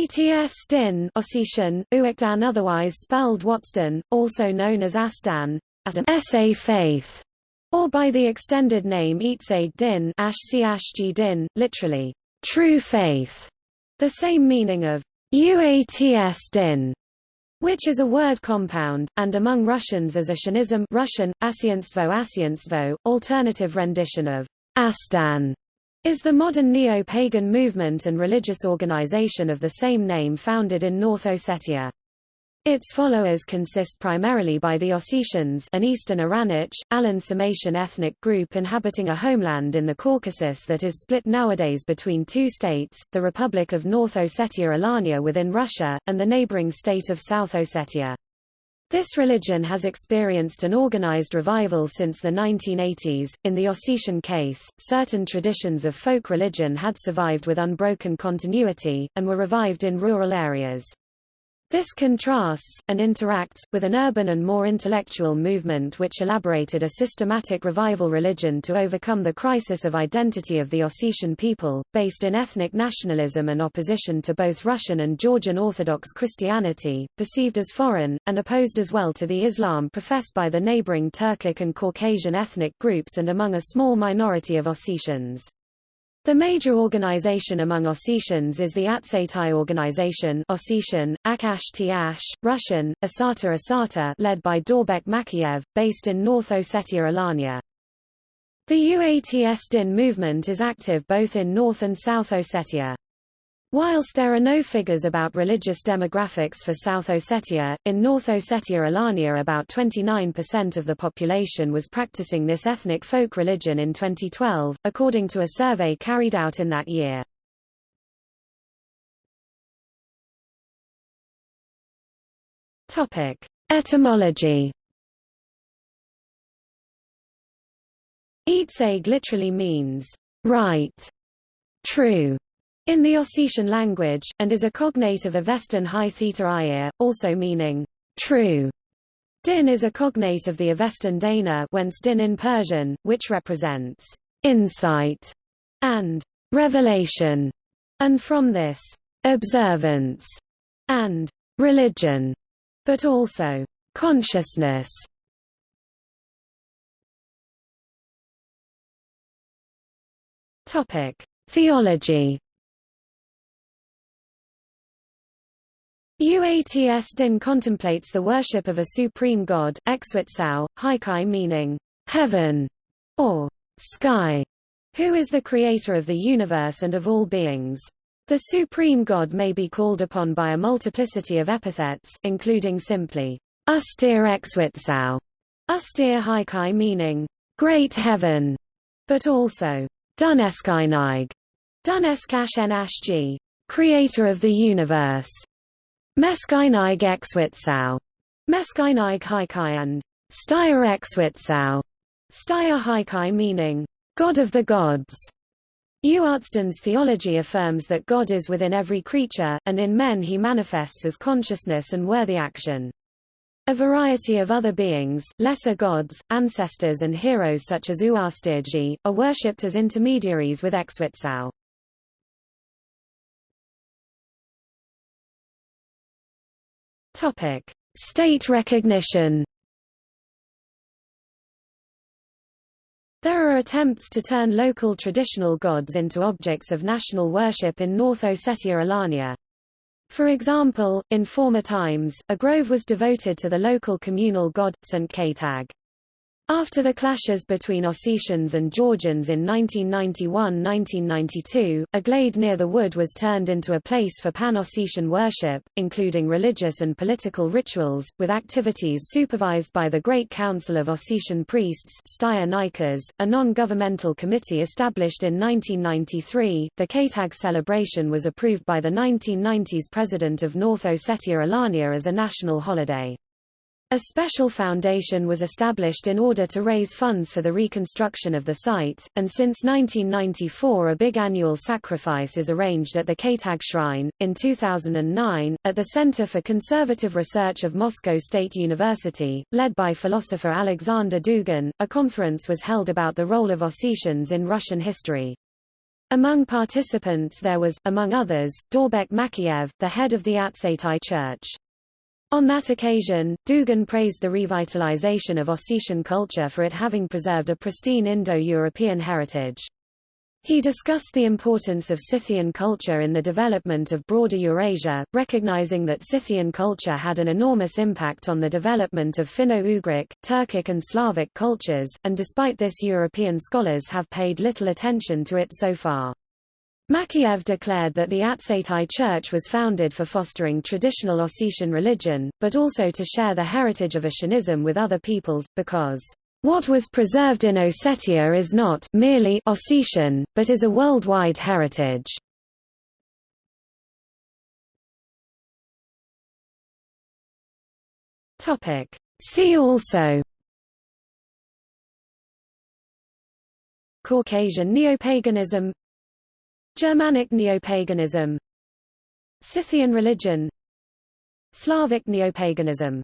UATS din Ossetian, Uakdan otherwise spelled Watston, also known as Astan, as an SA faith, or by the extended name Itse din Ash din, literally, true faith, the same meaning of UATS din, which is a word compound, and among Russians as a Shunism Russian, Asienstvo Asienstvo, alternative rendition of Astan is the modern neo-pagan movement and religious organization of the same name founded in North Ossetia. Its followers consist primarily by the Ossetians an Eastern Iranic, Alan Sarmatian ethnic group inhabiting a homeland in the Caucasus that is split nowadays between two states, the Republic of North Ossetia Alania within Russia, and the neighboring state of South Ossetia. This religion has experienced an organized revival since the 1980s. In the Ossetian case, certain traditions of folk religion had survived with unbroken continuity, and were revived in rural areas. This contrasts, and interacts, with an urban and more intellectual movement which elaborated a systematic revival religion to overcome the crisis of identity of the Ossetian people, based in ethnic nationalism and opposition to both Russian and Georgian Orthodox Christianity, perceived as foreign, and opposed as well to the Islam professed by the neighboring Turkic and Caucasian ethnic groups and among a small minority of Ossetians. The major organization among Ossetians is the Atsatai organization Ossetian, Akash Tiash, Russian, Asata Asata led by Dorbek Makiev, based in North Ossetia Alania. The UATS Din movement is active both in North and South Ossetia. Whilst there are no figures about religious demographics for South Ossetia, in North Ossetia Alania about 29% of the population was practicing this ethnic folk religion in 2012, according to a survey carried out in that year. Etymology Eetseg literally means, right, true, in the Ossetian language, and is a cognate of Avestan high theta ier, also meaning true. Din is a cognate of the Avestan dana whence din in Persian, which represents insight and revelation, and from this, observance and religion, but also consciousness. Topic: Theology Uats Din contemplates the worship of a supreme god, Exwitsao, Haikai meaning, heaven, or sky, who is the creator of the universe and of all beings. The supreme god may be called upon by a multiplicity of epithets, including simply, Ustir Exwitsao, Ustir Haikai meaning, great heaven, but also, Duneskainaig, Duneskash Nashg, creator of the universe. Meskainaig Exwitsau, Meskainaig Haikai and Styr Exwitsau, Styr Haikai meaning, God of the gods. Uats Din's theology affirms that God is within every creature, and in men he manifests as consciousness and worthy action. A variety of other beings, lesser gods, ancestors and heroes such as Uastirji, are worshipped as intermediaries with Exwitsau. Topic: State recognition. There are attempts to turn local traditional gods into objects of national worship in North Ossetia Alania. For example, in former times, a grove was devoted to the local communal god, St. Katag. After the clashes between Ossetians and Georgians in 1991–1992, a glade near the wood was turned into a place for Pan-Ossetian worship, including religious and political rituals, with activities supervised by the Great Council of Ossetian Priests a non-governmental committee established in 1993. The Katag celebration was approved by the 1990s president of North Ossetia Alania as a national holiday. A special foundation was established in order to raise funds for the reconstruction of the site, and since 1994 a big annual sacrifice is arranged at the Katag Shrine. In 2009, at the Center for Conservative Research of Moscow State University, led by philosopher Alexander Dugin, a conference was held about the role of Ossetians in Russian history. Among participants there was, among others, Dorbek Makiev, the head of the Atsatai Church. On that occasion, Dugin praised the revitalization of Ossetian culture for it having preserved a pristine Indo-European heritage. He discussed the importance of Scythian culture in the development of broader Eurasia, recognizing that Scythian culture had an enormous impact on the development of Finno-Ugric, Turkic and Slavic cultures, and despite this European scholars have paid little attention to it so far. Makiev declared that the Atsatai Church was founded for fostering traditional Ossetian religion, but also to share the heritage of Ossianism with other peoples, because what was preserved in Ossetia is not merely Ossetian, but is a worldwide heritage. Topic. See also Caucasian neopaganism Germanic neopaganism Scythian religion Slavic neopaganism